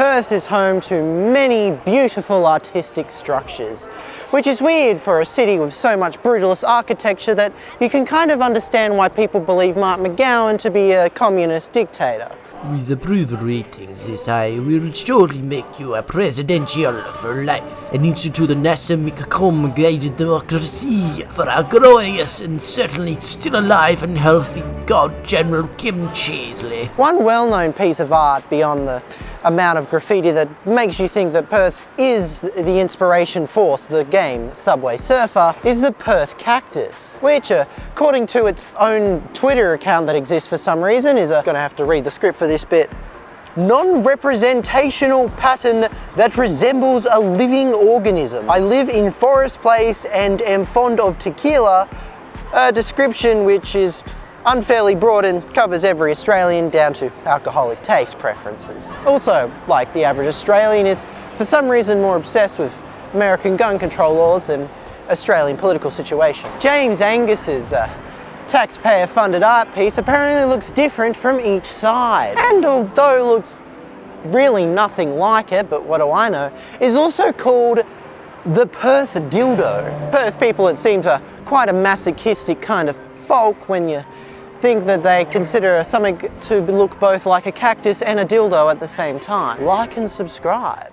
Perth is home to many beautiful artistic structures, which is weird for a city with so much brutalist architecture that you can kind of understand why people believe Mark McGowan to be a communist dictator. With approval ratings this high, we'll surely make you a presidential for life and institute a NASA guided democracy for our glorious and certainly still alive and healthy God General Kim Cheesley. One well-known piece of art beyond the amount of graffiti that makes you think that Perth is the inspiration force, the game Subway Surfer, is the Perth Cactus, which uh, according to its own Twitter account that exists for some reason is a, gonna have to read the script for this bit, non-representational pattern that resembles a living organism. I live in Forest Place and am fond of tequila, a description which is unfairly broad and covers every Australian down to alcoholic taste preferences. Also, like the average Australian is for some reason more obsessed with American gun control laws than Australian political situation. James Angus's uh, taxpayer-funded art piece apparently looks different from each side. And although looks really nothing like it, but what do I know, is also called the Perth dildo. Perth people, it seems, are quite a masochistic kind of folk when you think that they consider something to look both like a cactus and a dildo at the same time. Like and subscribe.